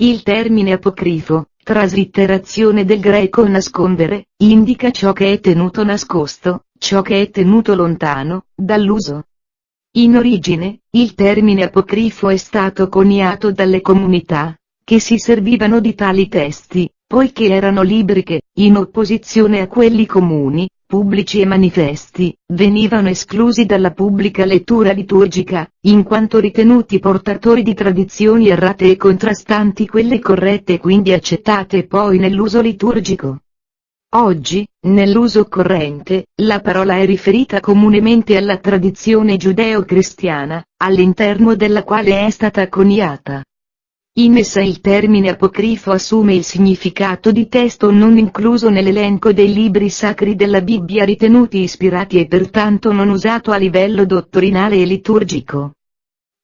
Il termine apocrifo, traslitterazione del greco nascondere, indica ciò che è tenuto nascosto, ciò che è tenuto lontano, dall'uso. In origine, il termine apocrifo è stato coniato dalle comunità, che si servivano di tali testi, poiché erano libri che, in opposizione a quelli comuni, pubblici e manifesti, venivano esclusi dalla pubblica lettura liturgica, in quanto ritenuti portatori di tradizioni errate e contrastanti quelle corrette e quindi accettate poi nell'uso liturgico. Oggi, nell'uso corrente, la parola è riferita comunemente alla tradizione giudeo-cristiana, all'interno della quale è stata coniata. In essa il termine apocrifo assume il significato di testo non incluso nell'elenco dei libri sacri della Bibbia ritenuti ispirati e pertanto non usato a livello dottrinale e liturgico.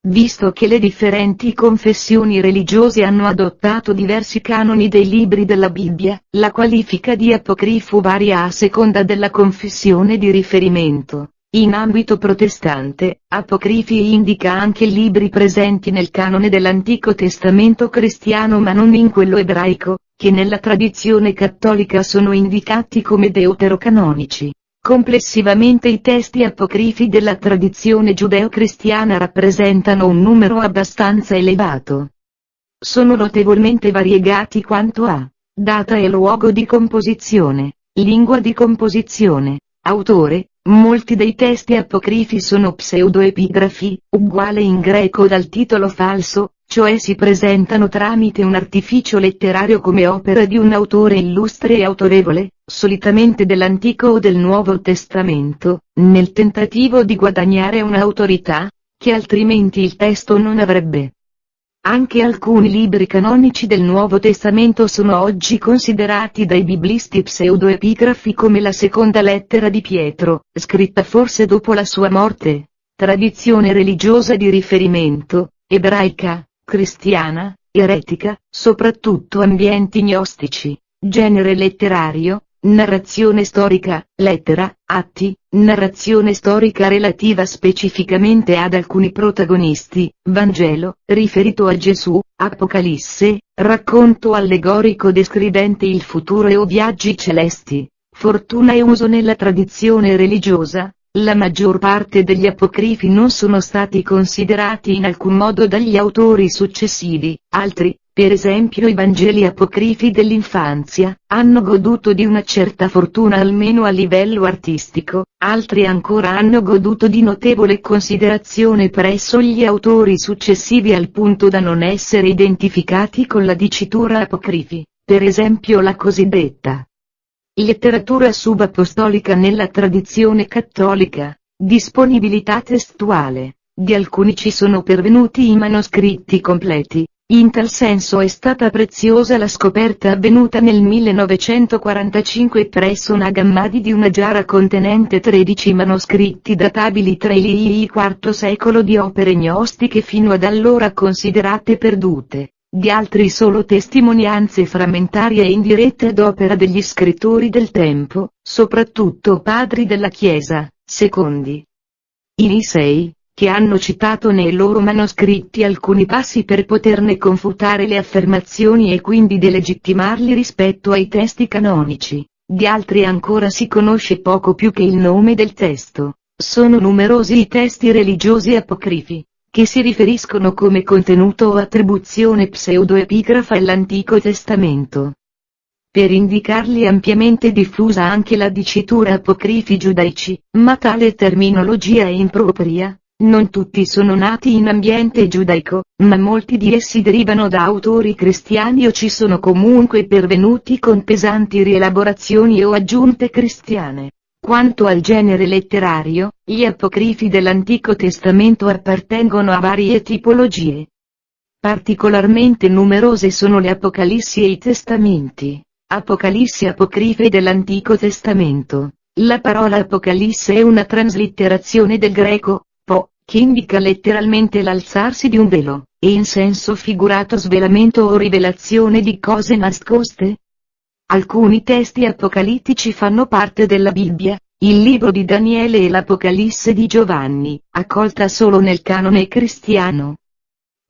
Visto che le differenti confessioni religiose hanno adottato diversi canoni dei libri della Bibbia, la qualifica di apocrifo varia a seconda della confessione di riferimento. In ambito protestante, apocrifi indica anche libri presenti nel canone dell'Antico Testamento cristiano ma non in quello ebraico, che nella tradizione cattolica sono indicati come deuterocanonici. Complessivamente i testi apocrifi della tradizione giudeo-cristiana rappresentano un numero abbastanza elevato. Sono notevolmente variegati quanto a data e luogo di composizione, lingua di composizione, autore, Molti dei testi apocrifi sono pseudoepigrafi, uguale in greco dal titolo falso, cioè si presentano tramite un artificio letterario come opera di un autore illustre e autorevole, solitamente dell'Antico o del Nuovo Testamento, nel tentativo di guadagnare un'autorità, che altrimenti il testo non avrebbe. Anche alcuni libri canonici del Nuovo Testamento sono oggi considerati dai biblisti pseudoepigrafi come la seconda lettera di Pietro, scritta forse dopo la sua morte. Tradizione religiosa di riferimento, ebraica, cristiana, eretica, soprattutto ambienti gnostici, genere letterario, Narrazione storica, lettera, atti, narrazione storica relativa specificamente ad alcuni protagonisti, Vangelo, riferito a Gesù, Apocalisse, racconto allegorico descrivente il futuro e o viaggi celesti, fortuna e uso nella tradizione religiosa, la maggior parte degli apocrifi non sono stati considerati in alcun modo dagli autori successivi, altri, per esempio i Vangeli apocrifi dell'infanzia, hanno goduto di una certa fortuna almeno a livello artistico, altri ancora hanno goduto di notevole considerazione presso gli autori successivi al punto da non essere identificati con la dicitura apocrifi, per esempio la cosiddetta letteratura subapostolica nella tradizione cattolica, disponibilità testuale. Di alcuni ci sono pervenuti i manoscritti completi, in tal senso è stata preziosa la scoperta avvenuta nel 1945 presso Nagammadi di una giara contenente 13 manoscritti databili tra il IV secolo di opere gnostiche fino ad allora considerate perdute, di altri solo testimonianze frammentarie e indirette ad opera degli scrittori del tempo, soprattutto padri della Chiesa, secondi. I Nisei, che hanno citato nei loro manoscritti alcuni passi per poterne confutare le affermazioni e quindi delegittimarli rispetto ai testi canonici. Di altri ancora si conosce poco più che il nome del testo. Sono numerosi i testi religiosi apocrifi, che si riferiscono come contenuto o attribuzione pseudoepigrafa all'Antico Testamento. Per indicarli ampiamente diffusa anche la dicitura apocrifi giudaici, ma tale terminologia è impropria, non tutti sono nati in ambiente giudaico, ma molti di essi derivano da autori cristiani o ci sono comunque pervenuti con pesanti rielaborazioni o aggiunte cristiane. Quanto al genere letterario, gli apocrifi dell'Antico Testamento appartengono a varie tipologie. Particolarmente numerose sono le Apocalissi e i Testamenti. Apocalissi apocrife dell'Antico Testamento. La parola Apocalisse è una traslitterazione del greco, che indica letteralmente l'alzarsi di un velo, e in senso figurato svelamento o rivelazione di cose nascoste? Alcuni testi apocalittici fanno parte della Bibbia, il libro di Daniele e l'Apocalisse di Giovanni, accolta solo nel canone cristiano.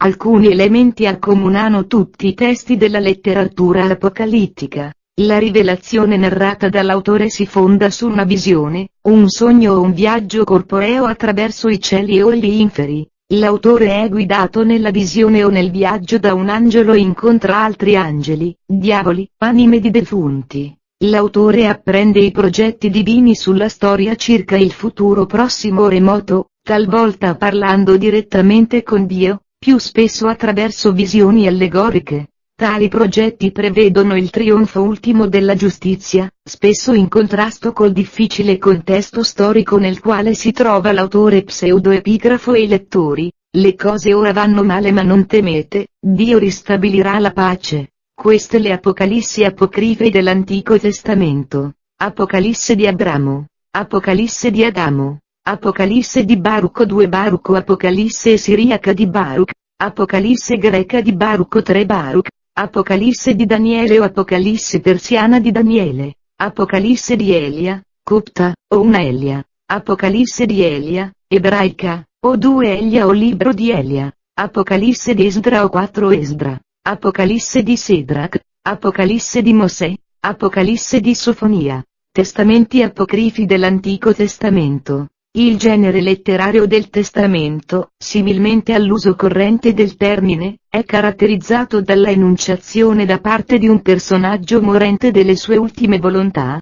Alcuni elementi accomunano tutti i testi della letteratura apocalittica. La rivelazione narrata dall'autore si fonda su una visione, un sogno o un viaggio corporeo attraverso i cieli o gli inferi. L'autore è guidato nella visione o nel viaggio da un angelo e incontra altri angeli, diavoli, anime di defunti. L'autore apprende i progetti divini sulla storia circa il futuro prossimo o remoto, talvolta parlando direttamente con Dio, più spesso attraverso visioni allegoriche. Tali progetti prevedono il trionfo ultimo della giustizia, spesso in contrasto col difficile contesto storico nel quale si trova l'autore pseudoepigrafo e i lettori. Le cose ora vanno male ma non temete, Dio ristabilirà la pace. Queste le Apocalissi apocrife dell'Antico Testamento. Apocalisse di Abramo. Apocalisse di Adamo. Apocalisse di Baruco 2 Baruco Apocalisse siriaca di Baruch. Apocalisse greca di Baruco 3 Baruch. Apocalisse di Daniele o Apocalisse persiana di Daniele, Apocalisse di Elia, copta, o una Elia, Apocalisse di Elia, ebraica, o due Elia o libro di Elia, Apocalisse di Esdra o quattro Esdra, Apocalisse di Sedrach, Apocalisse di Mosè, Apocalisse di Sofonia, Testamenti apocrifi dell'Antico Testamento. Il genere letterario del testamento, similmente all'uso corrente del termine, è caratterizzato dalla enunciazione da parte di un personaggio morente delle sue ultime volontà.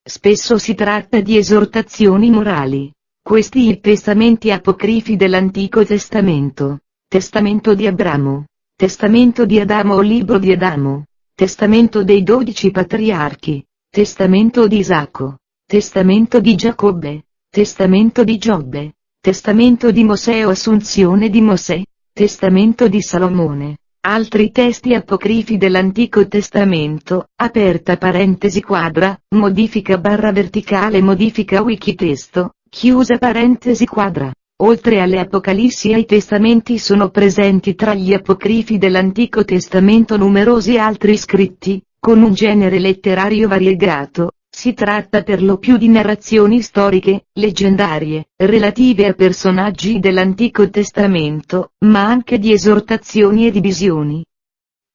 Spesso si tratta di esortazioni morali. Questi i testamenti apocrifi dell'Antico Testamento. Testamento di Abramo. Testamento di Adamo o Libro di Adamo. Testamento dei dodici patriarchi. Testamento di Isacco. Testamento di Giacobbe. Testamento di Giobbe, Testamento di Mosè o Assunzione di Mosè, Testamento di Salomone. Altri testi apocrifi dell'Antico Testamento, aperta parentesi quadra, modifica barra verticale modifica wikitesto, chiusa parentesi quadra. Oltre alle Apocalissi e ai Testamenti sono presenti tra gli apocrifi dell'Antico Testamento numerosi altri scritti, con un genere letterario variegato, si tratta per lo più di narrazioni storiche, leggendarie, relative a personaggi dell'Antico Testamento, ma anche di esortazioni e di visioni.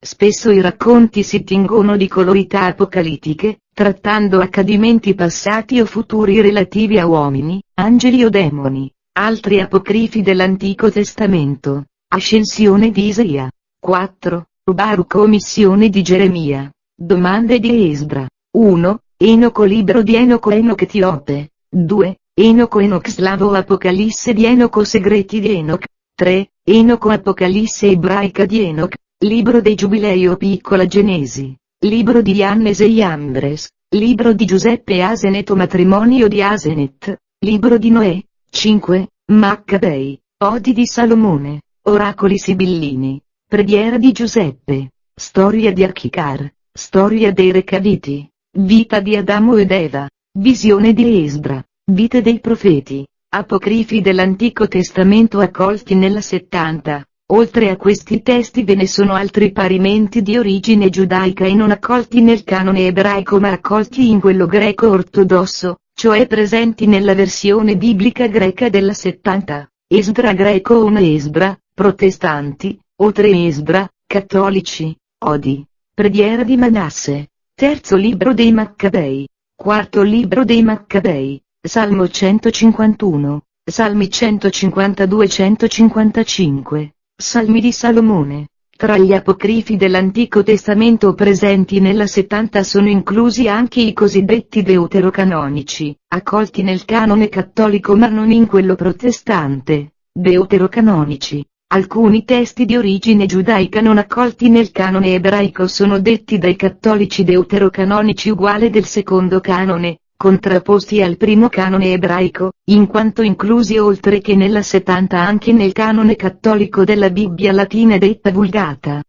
Spesso i racconti si tingono di colorità apocalittiche, trattando accadimenti passati o futuri relativi a uomini, angeli o demoni. Altri apocrifi dell'Antico Testamento. Ascensione di Isaia. 4. Baruch missione di Geremia. Domande di Esdra. 1. Enoco libro di Enoco Enoch Etiope. 2. Enoco Enoch slavo Apocalisse di Enoco segreti di Enoch. 3. Enoco Apocalisse ebraica di Enoch. Libro dei Giubilei o piccola Genesi. Libro di Iannes e Iambres. Libro di Giuseppe Asenet o matrimonio di Asenet. Libro di Noè. 5. Maccabei. Odi di Salomone. Oracoli sibillini. Preghiera di Giuseppe. Storia di Archicar. Storia dei Recaviti. Vita di Adamo ed Eva. Visione di Esdra. Vite dei profeti. Apocrifi dell'Antico Testamento accolti nella 70. Oltre a questi testi ve ne sono altri parimenti di origine giudaica e non accolti nel canone ebraico ma accolti in quello greco ortodosso, cioè presenti nella versione biblica greca della 70. Esdra greco o un Esdra, protestanti, o tre Esdra, cattolici, Odi. Preghiera di Manasse. Terzo libro dei Maccabei. Quarto libro dei Maccabei. Salmo 151. Salmi 152-155. Salmi di Salomone. Tra gli apocrifi dell'Antico Testamento presenti nella 70 sono inclusi anche i cosiddetti deuterocanonici, accolti nel canone cattolico ma non in quello protestante. Deuterocanonici, Alcuni testi di origine giudaica non accolti nel canone ebraico sono detti dai cattolici deuterocanonici uguale del secondo canone, contrapposti al primo canone ebraico, in quanto inclusi oltre che nella 70 anche nel canone cattolico della Bibbia latina detta Vulgata.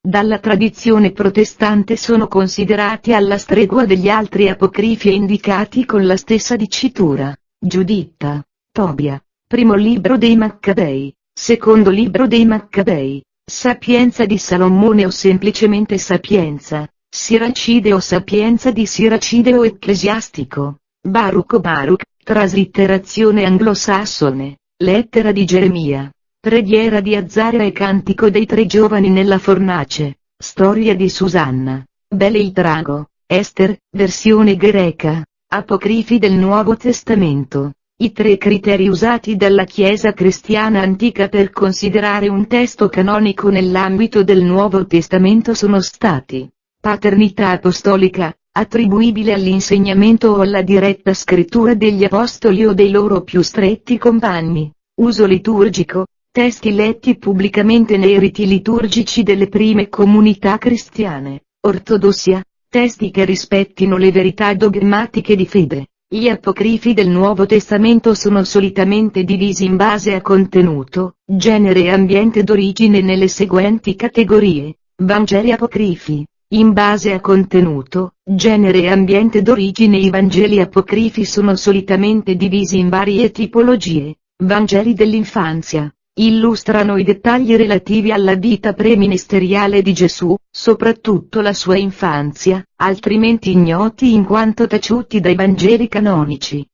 Dalla tradizione protestante sono considerati alla stregua degli altri apocrifi e indicati con la stessa dicitura. Giuditta, Tobia, primo libro dei Maccabei. Secondo libro dei Maccabei, Sapienza di Salomone o semplicemente Sapienza, Siracide o Sapienza di Siracide o Ecclesiastico, Baruch o Baruch, traslitterazione anglosassone, Lettera di Geremia, preghiera di Azzara e cantico dei tre giovani nella fornace, storia di Susanna, Bele il drago, Ester, versione greca, apocrifi del Nuovo Testamento. I tre criteri usati dalla Chiesa cristiana antica per considerare un testo canonico nell'ambito del Nuovo Testamento sono stati paternità apostolica, attribuibile all'insegnamento o alla diretta scrittura degli apostoli o dei loro più stretti compagni, uso liturgico, testi letti pubblicamente nei riti liturgici delle prime comunità cristiane, ortodossia, testi che rispettino le verità dogmatiche di fede. Gli apocrifi del Nuovo Testamento sono solitamente divisi in base a contenuto, genere e ambiente d'origine nelle seguenti categorie. Vangeli apocrifi. In base a contenuto, genere e ambiente d'origine i Vangeli apocrifi sono solitamente divisi in varie tipologie. Vangeli dell'infanzia, illustrano i dettagli relativi alla vita preministeriale di Gesù, soprattutto la sua infanzia, altrimenti ignoti in quanto taciuti dai Vangeli canonici.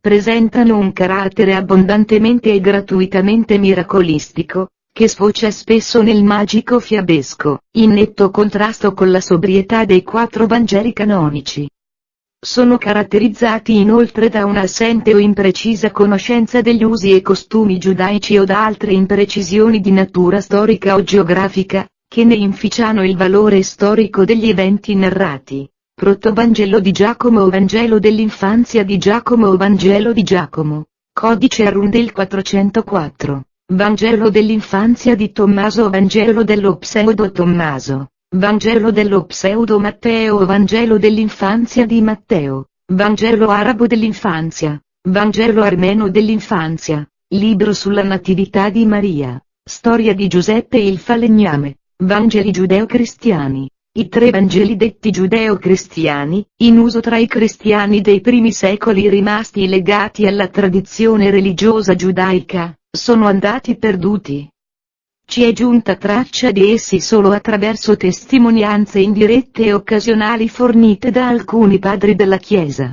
Presentano un carattere abbondantemente e gratuitamente miracolistico, che sfocia spesso nel magico fiabesco, in netto contrasto con la sobrietà dei quattro Vangeli canonici. Sono caratterizzati inoltre da un'assente o imprecisa conoscenza degli usi e costumi giudaici o da altre imprecisioni di natura storica o geografica, che ne inficiano il valore storico degli eventi narrati. Protovangelo di Giacomo o Vangelo dell'infanzia di Giacomo o Vangelo di Giacomo. Codice Arundel 404. Vangelo dell'infanzia di Tommaso o Vangelo dello pseudo Tommaso. Vangelo dello pseudo Matteo Vangelo dell'infanzia di Matteo, Vangelo arabo dell'infanzia, Vangelo armeno dell'infanzia, libro sulla natività di Maria, storia di Giuseppe il falegname, Vangeli giudeo-cristiani. I tre Vangeli detti giudeo-cristiani, in uso tra i cristiani dei primi secoli rimasti legati alla tradizione religiosa giudaica, sono andati perduti, ci è giunta traccia di essi solo attraverso testimonianze indirette e occasionali fornite da alcuni padri della Chiesa.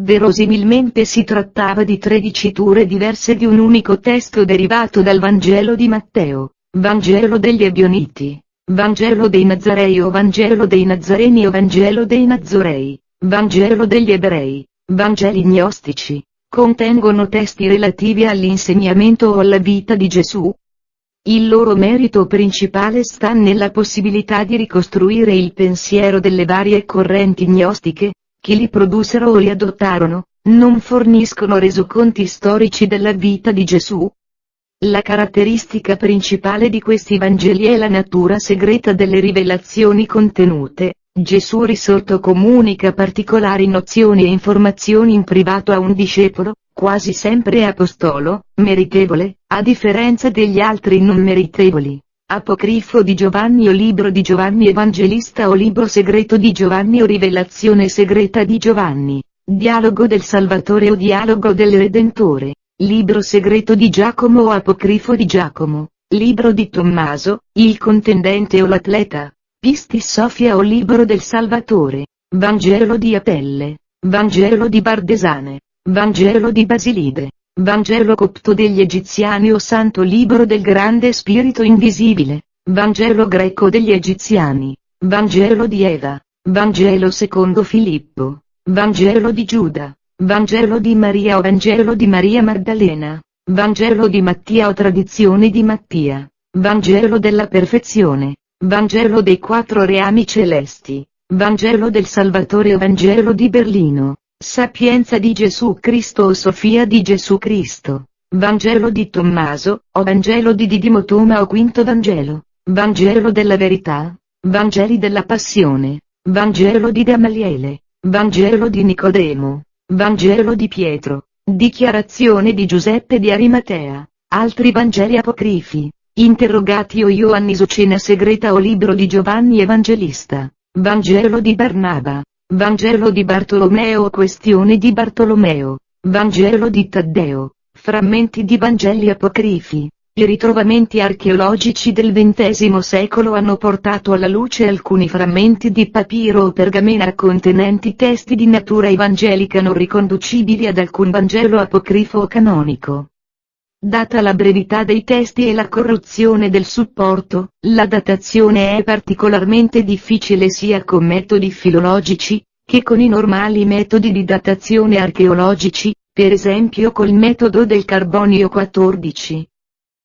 Verosimilmente si trattava di tre diciture diverse di un unico testo derivato dal Vangelo di Matteo, Vangelo degli Ebioniti, Vangelo dei Nazarei o Vangelo dei Nazareni o Vangelo dei Nazorei, Vangelo degli Ebrei, Vangeli gnostici, contengono testi relativi all'insegnamento o alla vita di Gesù, il loro merito principale sta nella possibilità di ricostruire il pensiero delle varie correnti gnostiche, che li produssero o li adottarono, non forniscono resoconti storici della vita di Gesù. La caratteristica principale di questi Vangeli è la natura segreta delle rivelazioni contenute, Gesù risorto comunica particolari nozioni e informazioni in privato a un discepolo, quasi sempre apostolo, meritevole, a differenza degli altri non meritevoli. Apocrifo di Giovanni o libro di Giovanni Evangelista o libro segreto di Giovanni o rivelazione segreta di Giovanni, dialogo del Salvatore o dialogo del Redentore, libro segreto di Giacomo o apocrifo di Giacomo, libro di Tommaso, il contendente o l'atleta, Pistis Sofia o libro del Salvatore, Vangelo di Apelle, Vangelo di Bardesane, Vangelo di Basilide, Vangelo copto degli Egiziani o Santo Libro del Grande Spirito Invisibile, Vangelo greco degli Egiziani, Vangelo di Eva, Vangelo secondo Filippo, Vangelo di Giuda, Vangelo di Maria o Vangelo di Maria Maddalena, Vangelo di Mattia o Tradizione di Mattia, Vangelo della Perfezione, Vangelo dei Quattro Reami Celesti, Vangelo del Salvatore o Vangelo di Berlino. Sapienza di Gesù Cristo o Sofia di Gesù Cristo. Vangelo di Tommaso, o Vangelo di Didimo Toma o Quinto Vangelo. Vangelo della Verità. Vangeli della Passione. Vangelo di Gamaliele. Vangelo di Nicodemo. Vangelo di Pietro. Dichiarazione di Giuseppe di Arimatea. Altri Vangeli apocrifi. Interrogati o Ioannis o Cena segreta o libro di Giovanni Evangelista. Vangelo di Barnaba. Vangelo di Bartolomeo Questione di Bartolomeo, Vangelo di Taddeo, frammenti di Vangeli apocrifi. I ritrovamenti archeologici del XX secolo hanno portato alla luce alcuni frammenti di papiro o pergamena contenenti testi di natura evangelica non riconducibili ad alcun Vangelo apocrifo o canonico. Data la brevità dei testi e la corruzione del supporto, la datazione è particolarmente difficile sia con metodi filologici, che con i normali metodi di datazione archeologici, per esempio col metodo del carbonio 14.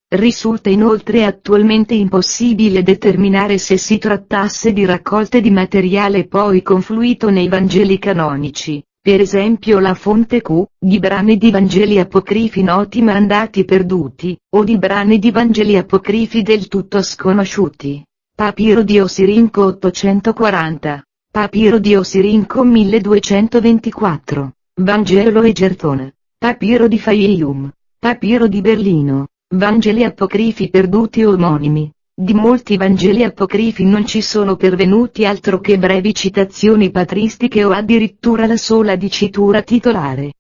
Risulta inoltre attualmente impossibile determinare se si trattasse di raccolte di materiale poi confluito nei Vangeli canonici, per esempio la fonte Q, di brani di Vangeli apocrifi noti ma andati perduti, o di brani di Vangeli apocrifi del tutto sconosciuti. Papiro di Osirinco 840. Papiro di Osirinco 1224. Vangelo e Gertone. Papiro di Fayum. Papiro di Berlino. Vangeli apocrifi perduti omonimi. Di molti Vangeli apocrifi non ci sono pervenuti altro che brevi citazioni patristiche o addirittura la sola dicitura titolare.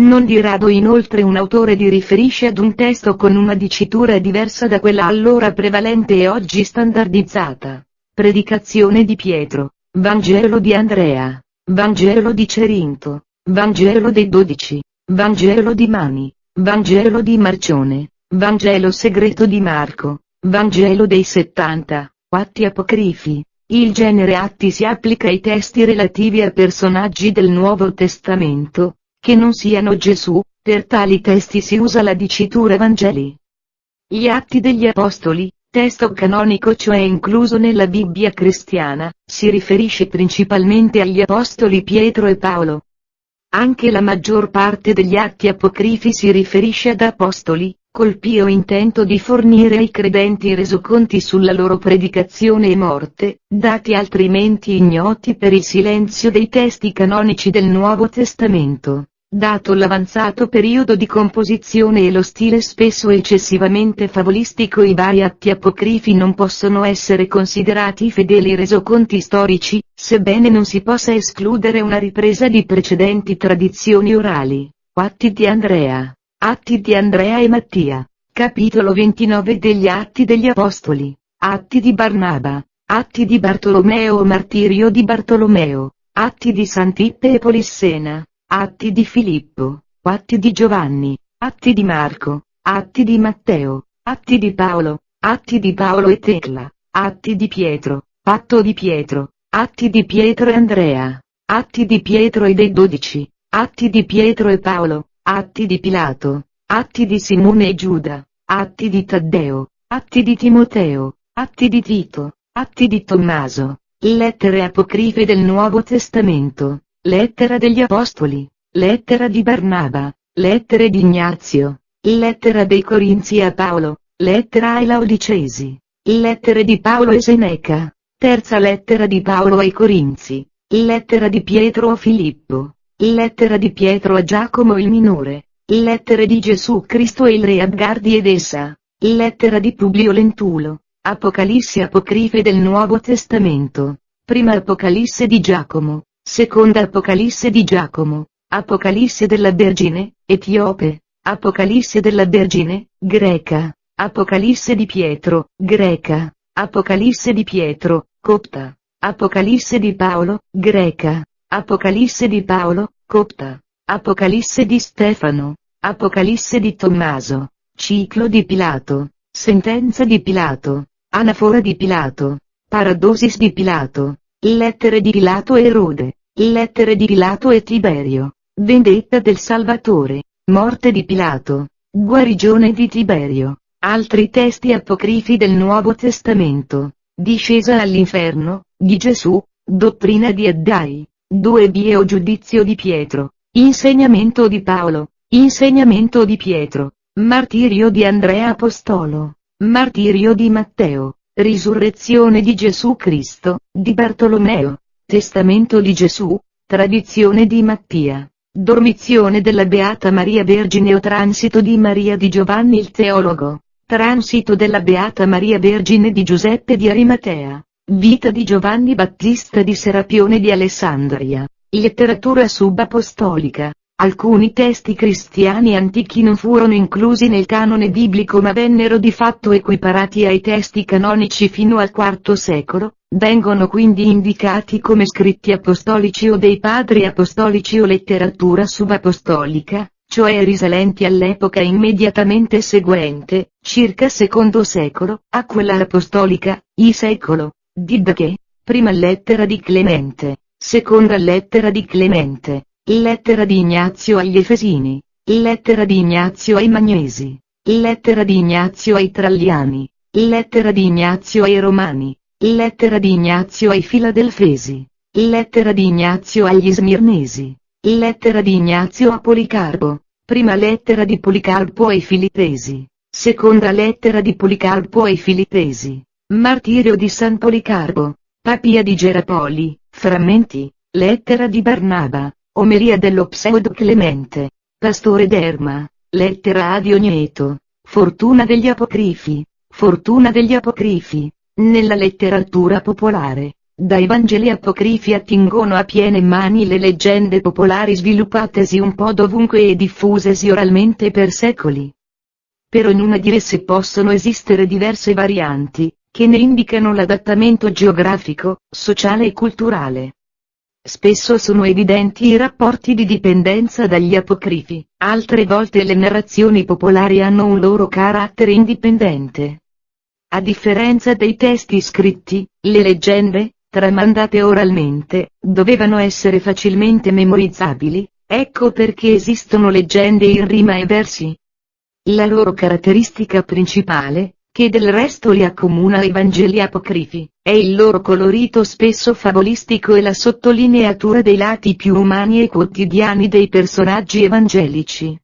Non di rado inoltre un autore di riferisce ad un testo con una dicitura diversa da quella allora prevalente e oggi standardizzata. Predicazione di Pietro, Vangelo di Andrea, Vangelo di Cerinto, Vangelo dei Dodici, Vangelo di Mani, Vangelo di Marcione, Vangelo segreto di Marco, Vangelo dei 70, atti apocrifi. Il genere atti si applica ai testi relativi a personaggi del Nuovo Testamento, che non siano Gesù, per tali testi si usa la dicitura Vangeli. Gli atti degli Apostoli, testo canonico cioè incluso nella Bibbia cristiana, si riferisce principalmente agli Apostoli Pietro e Paolo. Anche la maggior parte degli atti apocrifi si riferisce ad Apostoli, col pio intento di fornire ai credenti resoconti sulla loro predicazione e morte, dati altrimenti ignoti per il silenzio dei testi canonici del Nuovo Testamento. Dato l'avanzato periodo di composizione e lo stile spesso eccessivamente favolistico i vari atti apocrifi non possono essere considerati fedeli resoconti storici, sebbene non si possa escludere una ripresa di precedenti tradizioni orali. Atti di Andrea Atti di Andrea e Mattia. Capitolo 29 degli Atti degli Apostoli. Atti di Barnaba. Atti di Bartolomeo Martirio di Bartolomeo. Atti di Sant'Ippe e Polissena. Atti di Filippo. Atti di Giovanni. Atti di Marco. Atti di Matteo. Atti di Paolo. Atti di Paolo e Tecla. Atti di Pietro. Patto di Pietro. Atti di Pietro e Andrea. Atti di Pietro e dei dodici. Atti di Pietro e Paolo. Atti di Pilato, Atti di Simone e Giuda, Atti di Taddeo, Atti di Timoteo, Atti di Tito, Atti di Tommaso, Lettere apocrife del Nuovo Testamento, Lettera degli Apostoli, Lettera di Barnaba, Lettere di Ignazio, Lettera dei Corinzi a Paolo, Lettera ai Laodicesi, Lettere di Paolo e Seneca, Terza lettera di Paolo ai Corinzi, Lettera di Pietro a Filippo, Lettera di Pietro a Giacomo il minore. Lettere di Gesù Cristo e il re Abgardi ed essa. Lettera di Publio Lentulo. Apocalisse apocrife del Nuovo Testamento. Prima Apocalisse di Giacomo. Seconda Apocalisse di Giacomo. Apocalisse della Vergine, etiope. Apocalisse della Vergine, greca. Apocalisse di Pietro, greca. Apocalisse di Pietro, copta. Apocalisse di Paolo, greca. Apocalisse di Paolo, copta. Apocalisse di Stefano. Apocalisse di Tommaso. Ciclo di Pilato. Sentenza di Pilato. Anafora di Pilato. Paradosis di Pilato. Lettere di Pilato e Erode. Lettere di Pilato e Tiberio. Vendetta del Salvatore. Morte di Pilato. Guarigione di Tiberio. Altri testi apocrifi del Nuovo Testamento. Discesa all'inferno, di Gesù. Dottrina di Addai. 2 vie o giudizio di Pietro, insegnamento di Paolo, insegnamento di Pietro, martirio di Andrea Apostolo, martirio di Matteo, risurrezione di Gesù Cristo, di Bartolomeo, testamento di Gesù, tradizione di Mattia, dormizione della Beata Maria Vergine o transito di Maria di Giovanni il teologo, transito della Beata Maria Vergine di Giuseppe di Arimatea. Vita di Giovanni Battista di Serapione di Alessandria. Letteratura subapostolica. Alcuni testi cristiani antichi non furono inclusi nel canone biblico ma vennero di fatto equiparati ai testi canonici fino al IV secolo, vengono quindi indicati come scritti apostolici o dei padri apostolici o letteratura subapostolica, cioè risalenti all'epoca immediatamente seguente, circa secondo secolo, a quella apostolica, I secolo, Diddache, prima lettera di Clemente, seconda lettera di Clemente, lettera di Ignazio agli Efesini, lettera di Ignazio ai Magnesi, lettera di Ignazio ai Tralliani, lettera di Ignazio ai Romani, lettera di Ignazio ai Filadelfesi, lettera di Ignazio agli Smirnesi, lettera di Ignazio a Policarpo, prima lettera di Policarpo ai Filippesi, seconda lettera di Policarpo ai Filippesi, martirio di San Policarpo, papia di Gerapoli, frammenti, lettera di Barnaba, omeria dello pseudo Clemente, pastore d'Erma, lettera a Dionieto, fortuna degli apocrifi, fortuna degli apocrifi, nella letteratura popolare. Dai Vangeli apocrifi attingono a piene mani le leggende popolari sviluppatesi un po' dovunque e diffusesi oralmente per secoli. Per ognuna di esse possono esistere diverse varianti, che ne indicano l'adattamento geografico, sociale e culturale. Spesso sono evidenti i rapporti di dipendenza dagli apocrifi, altre volte le narrazioni popolari hanno un loro carattere indipendente. A differenza dei testi scritti, le leggende, tramandate oralmente, dovevano essere facilmente memorizzabili, ecco perché esistono leggende in rima e versi. La loro caratteristica principale, che del resto li accomuna ai Vangeli apocrifi, è il loro colorito spesso favolistico e la sottolineatura dei lati più umani e quotidiani dei personaggi evangelici.